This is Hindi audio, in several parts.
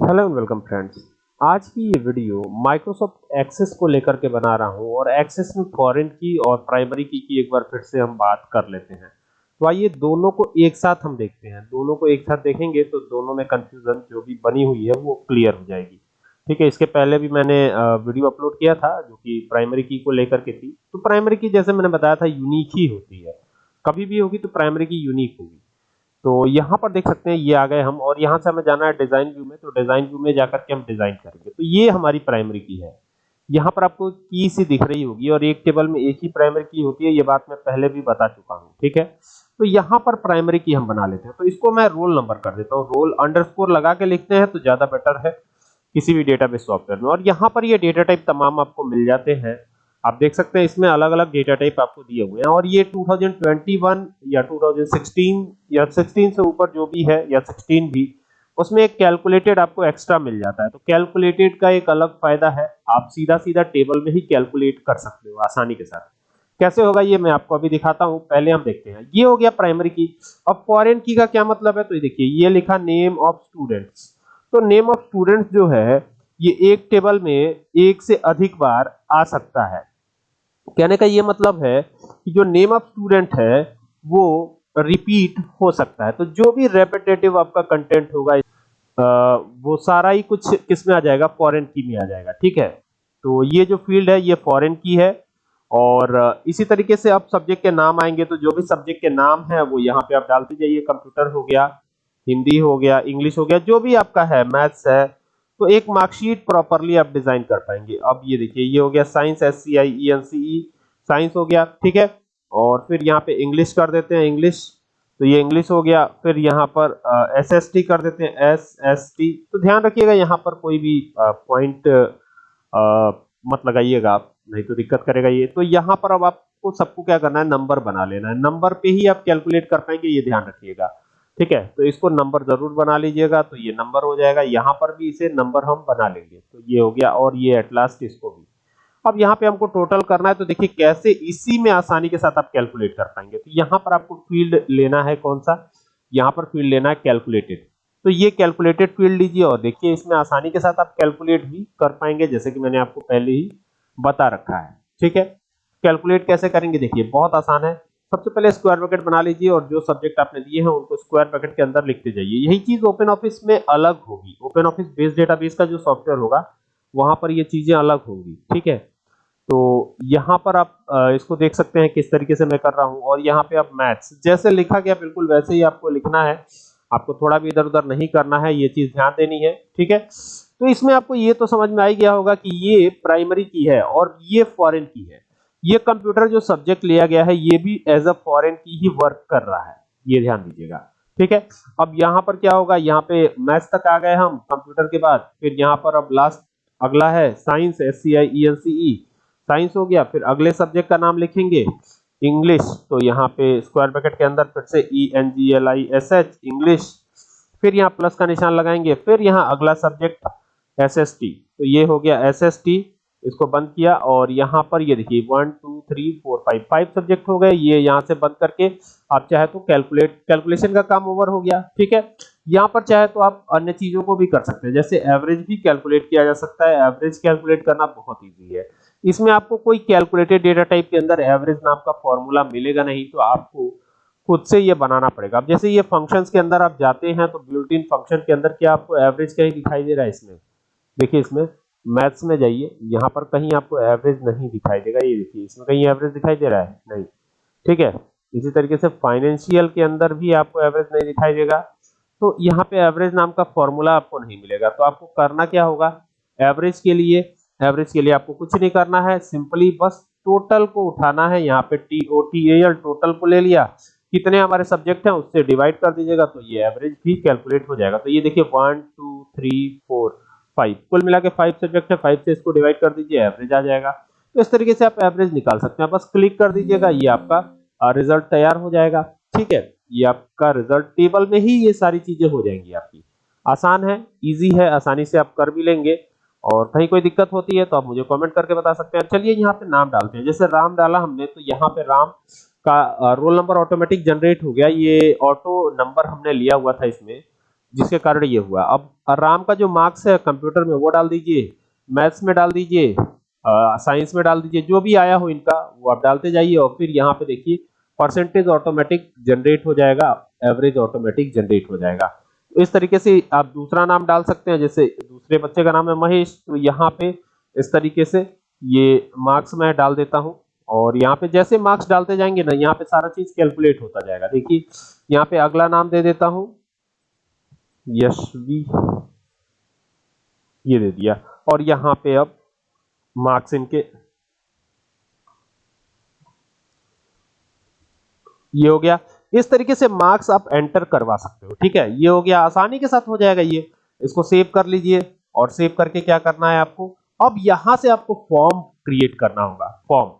हेलो एंड वेलकम फ्रेंड्स आज की ये वीडियो माइक्रोसॉफ्ट एक्सेस को लेकर के बना रहा हूँ और एक्सेस में फॉरेन की और प्राइमरी की की एक बार फिर से हम बात कर लेते हैं। तो आइए दोनों को एक साथ हम देखते हैं। दोनों को एक साथ देखेंगे तो दोनों में कंफ्यूजन जो भी बनी हुई है वो क्लियर हो जाएगी। ठीक है, इसके पहले भी मैंने वीडियो अपलोड किया था जो कि प्राइमरी की को लेकर के थी। तो प्राइमरी की जैसे मैंने बताया था यूनिक ही होती है। कभी भी होगी तो प्राइमरी की यूनिक होगी। तो यहाँ पर देख सकते हैं, ये आ गए हम और यहाँ से हमें जाना है डिज़ाइन व्यू में तो डिज़ाइन व्यू में जाकर के हम डिज़ाइन करेंगे। तो ये हमारी प्राइमरी की है। यहाँ पर आपको की सी दिख रही होगी और एक टेबल में एक ही प्राइमरी की होती है, ये बात मैं पहले भी बता चुका हूँ, ठीक है? तो यहाँ पर प्राइमरी की हम बना लेते हैं। तो इसको मैं रोल नंबर कर देता हूँ। रोल अंडरस्कोर लगा के लिखते हैं तो ज़्यादा बेटर है किसी भी डेटाबेस सॉफ्टवेयर में। और यहाँ पर ये डेटा टाइप तमाम आपको मिल जाते हैं। आप देख सकते हैं इसमें अलग अलग डेटा टाइप आपको दिए हुए हैं। और ये 2021 या 2016 या 16 से ऊपर जो भी है या 16 भी, उसमें एक कैलकुलेटेड आपको एक्स्ट्रा मिल जाता है। तो कैलकुलेटेड का एक अलग फ़ायदा है। आप सीधा सीधा टेबल में ही कैलकुलेट कर सकते हो आसानी के साथ। कैसे होगा ये मैं आपको अभी दिखाता हूँ। पहले हम देखते हैं। ये हो गया प्राइमरी की अब फॉरेन की का क्या मतलब है? तो ये देखिए, ये लिखा नेम ऑफ़ स्टूडेंट्स तो नेम ऑफ़ स्टूडेंट्स जो है, ये एक टेबल में एक से अधिक बार आ सकता है। कहने का ये मतलब है कि जो नेम ऑफ़ स्टूडेंट है, वो रिपीट हो सकता है। तो जो भी रेपिटेटिव आपका कंटेंट होगा वो सारा ही कुछ किसमें आ जाएगा? फॉरेन की में आ जाएगा, ठीक है? तो ये जो फ़ील्ड है, ये फॉरेन की है और इसी तरीके से आप सब्जेक्ट के नाम आएँगे तो जो भी सब्जेक्ट के नाम है, वो यहाँ पे आप डालते जाइए। कंप्यूटर हो गया, हिंदी हो गया इंग्लिश हो गया, जो भी आपका है मैथ्स है तो एक मार्कशीट प्रॉपरली आप डिज़ाइन कर पाएँगे। अब ये देखिए, ये हो गया science S C I E N C E science हो गया, ठीक है? और फिर यहाँ पे इंग्लिश कर देते हैं इंग्लिश तो ये इंग्लिश हो गया, फिर यहाँ पर एस एस टी कर देते हैं एस एस टी तो ध्यान रखिएगा, यहाँ पर कोई भी पॉइंट मत लगाइएगा आप, नहीं तो दिक्कत करेगा ये। तो यहाँ पर अब आपको सबको क्या करना है नंबर बना लेना है। नंबर पे ही आप कैलकुलेट कर पाएँगे, ये ध्यान रखिएगा। ठीक है? तो इसको नंबर ज़रूर बना लीजिएगा तो ये नंबर हो जाएगा। यहाँ पर भी इसे नंबर हम बना लेंगे। तो ये हो गया और ये एट लास्ट इसको भी। अब यहाँ पे हमको टोटल करना है तो देखिए कैसे इसी में आसानी के साथ आप कैलकुलेट कर पाएँगे। तो यहाँ पर आपको फ़ील्ड लेना है कौन सा? यहाँ पर फ़ील्ड लेना है कैलकुलेटेड तो ये कैलकुलेटेड फ़ील्ड लीजिए और देखिए इसमें आसानी के साथ आप कैलकुलेट भी कर पाएँगे, जैसे कि मैंने आपको पहले ही बता रखा है। ठीक है? कैलकुलेट कैसे करेंगे? देखिए, बहुत आसान है। सबसे पहले स्क्वायर ब्रैकेट बना लीजिए और जो सब्जेक्ट आपने दिए हैं, उनको स्क्वायर ब्रैकेट के अंदर लिखते जाइए। यही चीज़ ओपन ऑफ़िस में अलग होगी। ओपन ऑफ़िस बेस्ड डेटाबेस का जो सॉफ्टवेयर होगा, वहाँ पर ये चीज़ें अलग होंगी, ठीक है? तो यहाँ पर आप इसको देख सकते हैं किस तरीके से मैं कर रहा हूँ। और यहाँ पे आप मैथ्स जैसे लिखा गया बिल्कुल वैसे ही आपको लिखना है। आपको थोड़ा भी इधर उधर नहीं करना है, ये चीज़ ध्यान देनी है, ठीक है? तो इसमें आपको ये तो समझ में आ गया होगा कि ये प्राइमरी की है और ये फॉरेन की है। ये कंप्यूटर जो सब्जेक्ट लिया गया है, ये भी एज अ फॉरेन की ही वर्क कर रहा है। ये ध्यान दीजिएगा। ठीक है? अब यहाँ पर क्या होगा? यहाँ पे मैथ्स तक आ गए हम कंप्यूटर के बाद। फिर यहाँ पर अब लास्ट अगला है science S C I E N C E science हो गया, फिर अगले सब्जेक्ट का नाम लिखेंगे इंग्लिश तो यहाँ पे स्क्वायर ब्रैकेट के अंदर फिर से E N G L I S H English फिर यहाँ प्लस का निशान लगाएँगे। फिर यहाँ अगला सब्जेक्ट एस एस टी तो ये हो गया एस एस टी इसको बंद किया और यहाँ पर ये देखिए one two three four five five subject हो गए। ये यहाँ से बंद करके आप चाहे तो कैलकुलेट कैलकुलेशन का काम ओवर हो गया, ठीक है? यहाँ पर चाहे तो आप अन्य चीज़ों को भी कर सकते हैं। जैसे एवरेज भी कैलकुलेट किया जा सकता है। एवरेज कैलकुलेट करना बहुत ईजी है। इसमें आपको कोई कैलकुलेटेड डेटा टाइप के अंदर एवरेज नाम का फॉर्मूला मिलेगा नहीं तो आपको खुद से ये बनाना पड़ेगा। अब जैसे ये फ़ंक्शंस के अंदर आप जाते हैं तो बिल्ट इन फ़ंक्शन के अंदर क्या आपको एवरेज कहीं दिखाई दे रहा है इसमें? देखिए इसमें मैथ्स में जाइए, यहाँ पर कहीं आपको एवरेज नहीं दिखाई देगा, ये देखिए, इसमें कहीं एवरेज दिखाई दे रहा है? नहीं। ठीक है? इसी तरीके से फाइनेंशियल के अंदर भी आपको एवरेज नहीं दिखाई देगा। तो यहाँ पे एवरेज नाम का फॉर्मूला आपको नहीं मिलेगा। तो आपको करना क्या होगा? एवरेज के लिए एवरेज के लिए आपको कुछ नहीं करना है सिंपली बस टोटल को उठाना है। यहाँ पे T O T L total को ले लिया। कितने हमारे सब्जेक्ट हैं, उससे डिवाइड कर दीजिएगा तो ये एवरेज भी कैलकुलेट हो जाएगा। तो ये देखिए one two three four five कुल मिला के फाइव सब्जेक्ट है फाइव से इसको डिवाइड कर दीजिए एवरेज आ जाएगा। तो इस तरीके से आप एवरेज निकाल सकते हैं। बस क्लिक कर दीजिएगा, ये आपका रिज़ल्ट तैयार हो जाएगा। ठीक है? ये आपका रिज़ल्ट टेबल में ही ये सारी चीज़ें हो जाएँगी आपकी। आसान है इजी है, आसानी से आप कर भी लेंगे। और कहीं कोई दिक्कत होती है तो आप मुझे कमेंट करके बता सकते हैं। चलिए यहाँ पे नाम डालते हैं। जैसे राम डाला हमने तो यहाँ पे राम का रोल नंबर ऑटोमेटिक जनरेट हो गया। ये ऑटो नंबर हमने लिया हुआ था इसमें। जिसके कारण ये हुआ। अब राम का जो मार्क्स है कंप्यूटर में, वो डाल दीजिए मैथ्स में डाल दीजिए साइंस में डाल दीजिए, जो भी आया हो इनका, वो आप डालते जाइए और फिर यहाँ पे देखिए परसेंटेज ऑटोमेटिक जनरेट हो जाएगा एवरेज ऑटोमेटिक जनरेट हो जाएगा। तो इस तरीके से आप दूसरा नाम डाल सकते हैं, जैसे दूसरे बच्चे का नाम है महेश तो यहाँ पे इस तरीके से ये मार्क्स मैं डाल देता हूँ और यहाँ पे जैसे मार्क्स डालते जाएँगे ना, यहाँ पे सारा चीज़ कैलकुलेट होता जाएगा। देखिए, यहाँ पे अगला नाम दे देता हूँ यशवी ये दे दिया। और यहाँ पे अब मार्क्स इनके ये हो गया। इस तरीके से मार्क्स आप एंटर करवा सकते हो, ठीक है? ये हो गया, आसानी के साथ हो जाएगा ये। इसको सेव कर लीजिए और सेव करके क्या करना है आपको? अब यहाँ से आपको फॉर्म क्रिएट करना होगा, फॉर्म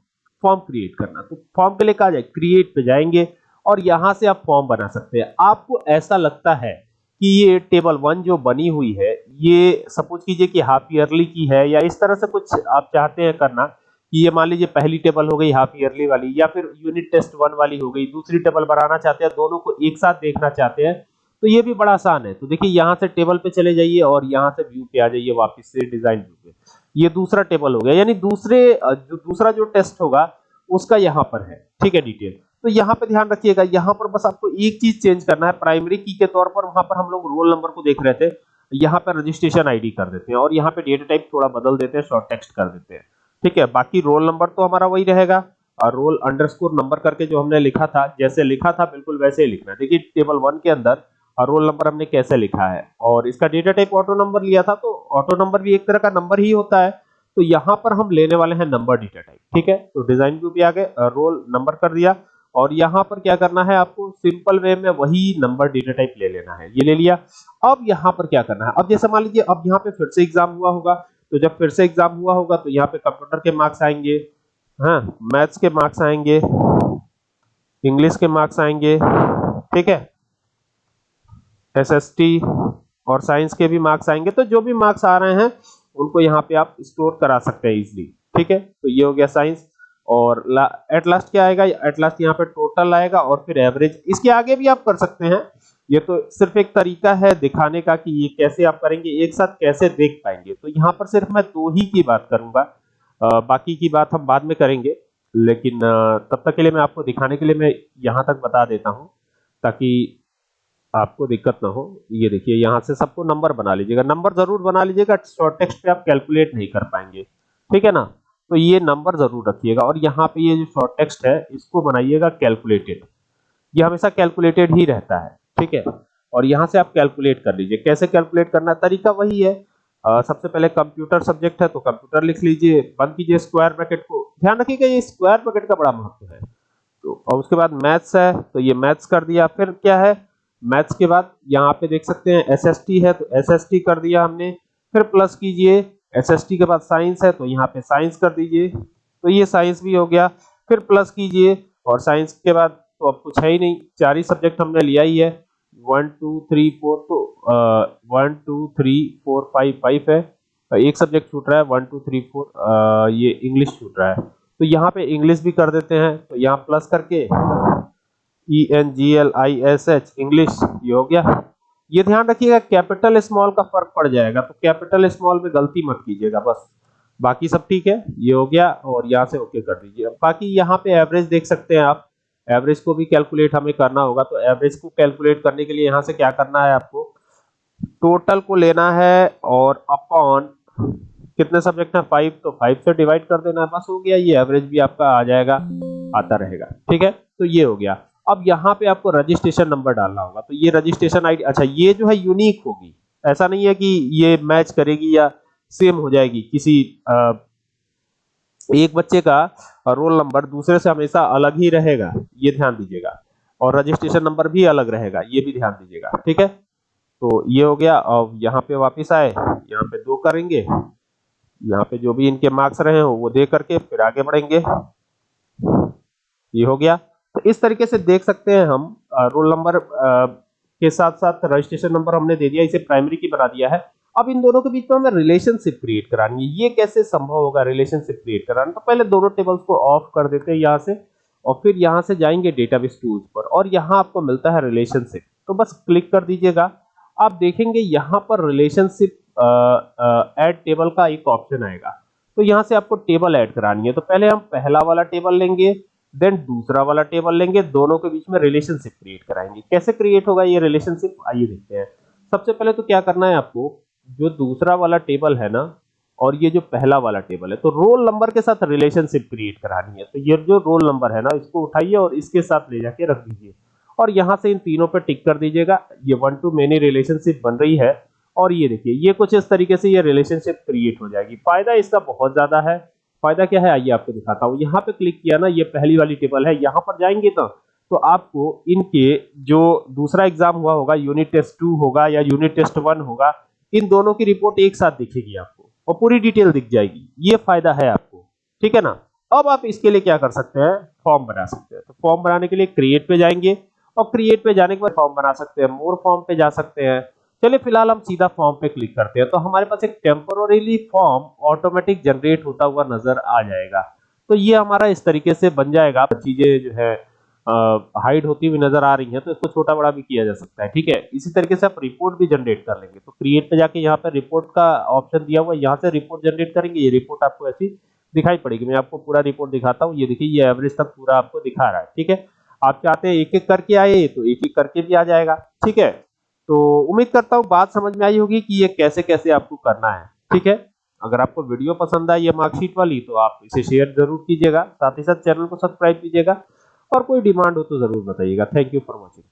फॉर्म क्रिएट करना। तो फॉर्म के लिए कहा जाए, क्रिएट पे जाएँगे और यहाँ से आप फॉर्म बना सकते हैं। आपको ऐसा लगता है कि ये टेबल वन जो बनी हुई है, ये सपोज़ कीजिए कि हाफ़ ईयरली की है या इस तरह से कुछ आप चाहते हैं करना कि ये मान लीजिए पहली टेबल हो गई हाफ़ ईयरली वाली या फिर यूनिट टेस्ट वन वाली हो गई, दूसरी टेबल बनाना चाहते हैं, दोनों को एक साथ देखना चाहते हैं तो ये भी बड़ा आसान है। तो देखिए, यहाँ से टेबल पे चले जाइए और यहाँ से व्यू पे आ जाइए वापस से डिज़ाइन व्यू पे। ये दूसरा टेबल हो गया, यानी दूसरे, जो दूसरा जो टेस्ट होगा, उसका यहाँ पर है। ठीक है, डिटेल। तो यहाँ पे ध्यान रखिएगा, यहाँ पर बस आपको एक चीज़ चेंज करना है। प्राइमरी की के तौर पर वहाँ पर हम लोग रोल नंबर को देख रहे थे। यहाँ पर रजिस्ट्रेशन आईडी कर देते हैं और यहाँ पे डेटा टाइप थोड़ा बदल देते हैं शॉर्ट टेक्स्ट कर देते हैं। ठीक है, बाकी रोल नंबर तो हमारा वही रहेगा। और रोल अंडरस्कोर नंबर करके जो हमने लिखा था, जैसे लिखा था बिल्कुल वैसे ही लिखना है। देखिए टेबल वन के अंदर रोल नंबर हमने कैसे लिखा है। और इसका डेटा टाइप ऑटो नंबर लिया था तो ऑटो नंबर भी एक तरह का नंबर ही होता है। तो यहाँ पर हम लेने वाले हैं नंबर डेटा टाइप ठीक है तो डिज़ाइन व्यू भी आ गए रोल नंबर कर दिया। और यहाँ पर क्या करना है आपको सिंपल वे में वही नंबर डेटा टाइप ले लेना है। ये ले लिया। अब यहाँ पर क्या करना है? अब जैसे मान लीजिए, अब यहाँ पे फिर से एग्ज़ाम हुआ होगा। तो जब फिर से एग्ज़ाम हुआ होगा तो यहाँ पे कंप्यूटर के मार्क्स आएँगे। हाँ मैथ्स के मार्क्स आएँगे। इंग्लिश के मार्क्स आएँगे। ठीक है? एसएसटी और साइंस के भी मार्क्स आएँगे। तो जो भी मार्क्स आ रहे हैं, उनको यहाँ पे आप स्टोर करा सकते हैं इजिली ठीक है? तो ये हो गया साइंस और एट लास्ट क्या आएगा? एट लास्ट यहाँ पे टोटल आएगा और फिर एवरेज इसके आगे भी आप कर सकते हैं। ये तो सिर्फ़ एक तरीका है दिखाने का कि ये कैसे आप करेंगे, एक साथ कैसे देख पाएँगे। तो यहाँ पर सिर्फ़ मैं दो ही की बात करूँगा। बाकी की बात हम बाद में करेंगे। लेकिन तब तक के लिए मैं आपको दिखाने के लिए मैं यहाँ तक बता देता हूँ, ताकि आपको दिक्कत ना हो। ये देखिए, यहाँ से सबको नंबर बना लीजिएगा। नंबर ज़रूर बना लीजिएगा शॉर्ट टेक्स्ट पे आप कैलकुलेट नहीं कर पाएँगे। ठीक है ना? तो ये नंबर ज़रूर रखिएगा और यहाँ पे ये जो शॉर्ट टेक्स्ट है इसको बनाइएगा कैलकुलेटेड ये हमेशा कैलकुलेटेड ही रहता है ठीक है? और यहाँ से आप कैलकुलेट कर लीजिए। कैसे कैलकुलेट करना तरीका वही है। आ, सबसे पहले कंप्यूटर सब्जेक्ट है तो कंप्यूटर लिख लीजिए। बंद कीजिए स्क्वायर ब्रैकेट को। ध्यान रखिएगा ये स्क्वायर ब्रैकेट का बड़ा महत्व है। तो और उसके बाद मैथ्स है तो ये मैथ्स कर दिया। फिर क्या है? मैथ्स के बाद यहाँ पे देख सकते हैं एसएसटी है तो एसएसटी कर दिया हमने। फिर प्लस कीजिए। एसएसटी के बाद साइंस है तो यहाँ पे साइंस कर दीजिए। तो ये साइंस भी हो गया। फिर प्लस कीजिए, और साइंस के बाद तो अब कुछ है ही नहीं। चार ही सब्जेक्ट हमने लिया ही है। वन, टू, थ्री, फोर तो one, two, three, four, five five है। एक सब्जेक्ट छूट रहा है, वन, टू, थ्री, फोर ये इंग्लिश छूट रहा है। तो यहाँ पे इंग्लिश भी कर देते हैं। तो यहाँ प्लस करके E N G L I S H English, ये हो गया। ये ध्यान रखिएगा कैपिटल स्मॉल का फ़र्क पड़ जाएगा तो कैपिटल स्मॉल में गलती मत कीजिएगा, बस। बाकी सब ठीक है, ये हो गया और यहाँ से ओके कर दीजिए। बाकी यहाँ पे एवरेज देख सकते हैं आप। एवरेज को भी कैलकुलेट हमें करना होगा तो एवरेज को कैलकुलेट करने के लिए यहाँ से क्या करना है आपको? टोटल को लेना है और अपॉन कितने सब्जेक्ट है? फाइव तो फाइव से डिवाइड कर देना है, बस हो गया, ये एवरेज भी आपका आ जाएगा, आता रहेगा। ठीक है? तो ये हो गया। अब यहाँ पे आपको रजिस्ट्रेशन नंबर डालना होगा। तो ये रजिस्ट्रेशन आईडी अच्छा ये जो है यूनिक होगी। ऐसा नहीं है कि ये मैच करेगी या सेम हो जाएगी किसी आ, एक बच्चे का रोल नंबर दूसरे से हमेशा अलग ही रहेगा। ये ध्यान दीजिएगा। और रजिस्ट्रेशन नंबर भी अलग रहेगा। ये भी ध्यान दीजिएगा। ठीक है? तो ये हो गया। अब यहाँ पे वापिस आए। यहाँ पे दो करेंगे। यहाँ पे जो भी इनके मार्क्स रहे हो वो दे करके फिर आगे बढ़ेंगे। ये हो गया। तो इस तरीके से देख सकते हैं हम रोल नंबर के साथ साथ रजिस्ट्रेशन नंबर हमने दे दिया, इसे प्राइमरी की बना दिया है। अब इन दोनों के बीच में हमें रिलेशनशिप क्रिएट करानी है। ये कैसे संभव होगा रिलेशनशिप क्रिएट कराना? तो पहले दोनों टेबल्स को ऑफ़ कर देते हैं यहाँ से, और फिर यहाँ से जाएँगे डेटाबेस टूल्स पर, और यहाँ आपको मिलता है रिलेशनशिप तो बस क्लिक कर दीजिएगा। आप देखेंगे यहाँ पर रिलेशनशिप ऐड टेबल का एक ऑप्शन आएगा। तो यहाँ से आपको टेबल ऐड करानी है। तो पहले हम पहला वाला टेबल लेंगे। देन दूसरा वाला टेबल लेंगे, दोनों के बीच में रिलेशनशिप क्रिएट कराएँगे। कैसे क्रिएट होगा ये रिलेशनशिप आइए देखते हैं। सबसे पहले तो क्या करना है आपको, जो दूसरा वाला टेबल है ना, और ये जो पहला वाला टेबल है तो रोल नंबर के साथ रिलेशनशिप क्रिएट करानी है। तो ये जो रोल नंबर है ना, इसको उठाइए और इसके साथ ले जाके रख दीजिए। और यहाँ से इन तीनों पे टिक कर दीजिएगा। ये वन टू मेनी रिलेशनशिप बन रही है। और ये देखिए, ये कुछ इस तरीके से ये रिलेशनशिप क्रिएट हो जाएगी। फ़ायदा इसका बहुत ज़्यादा है। फ़ायदा क्या है? आइए आपको दिखाता हूँ। यहाँ पे क्लिक किया ना, ये पहली वाली टेबल है। यहाँ पर जाएँगे तो तो आपको इनके जो दूसरा एग्ज़ाम हुआ होगा यूनिट टेस्ट टू होगा या यूनिट टेस्ट वन होगा, इन दोनों की रिपोर्ट एक साथ दिखेगी आपको और पूरी डिटेल दिख जाएगी। ये फ़ायदा है आपको। ठीक है ना? अब आप इसके लिए क्या कर सकते हैं? फॉर्म बना सकते हैं। तो फॉर्म बनाने के लिए क्रिएट पे जाएँगे और क्रिएट पे जाने के बाद फॉर्म बना सकते हैं। मोर फॉर्म पे जा सकते हैं। चलिए फ़िलहाल हम सीधा फॉर्म पे क्लिक करते हैं। तो हमारे पास एक टेम्पोररीली फॉर्म ऑटोमेटिक जनरेट होता हुआ नज़र आ जाएगा। तो ये हमारा इस तरीके से बन जाएगा। चीज़ें जो है हाइड होती हुई नज़र आ रही है तो इसको छोटा बड़ा भी किया जा सकता है, ठीक है? इसी तरीके से आप रिपोर्ट भी जनरेट कर लेंगे। तो क्रिएट पे जाके यहाँ पे रिपोर्ट का ऑप्शन दिया हुआ है। यहाँ से रिपोर्ट जनरेट करेंगे। ये रिपोर्ट आपको ऐसी दिखाई पड़ेगी। मैं आपको पूरा रिपोर्ट दिखाता हूँ। ये देखिए, ये एवरेज तक पूरा आपको दिखा रहा है, ठीक है? आप चाहते हैं एक एक करके आए तो एक एक करके भी आ जाएगा, ठीक है? तो उम्मीद करता हूँ बात समझ में आई होगी कि ये कैसे कैसे आपको करना है। ठीक है? अगर आपको वीडियो पसंद आई ये मार्कशीट वाली तो आप इसे शेयर ज़रूर कीजिएगा। साथ ही साथ चैनल को सब्सक्राइब कीजिएगा। और कोई डिमांड हो तो ज़रूर बताइएगा। Thank you for watching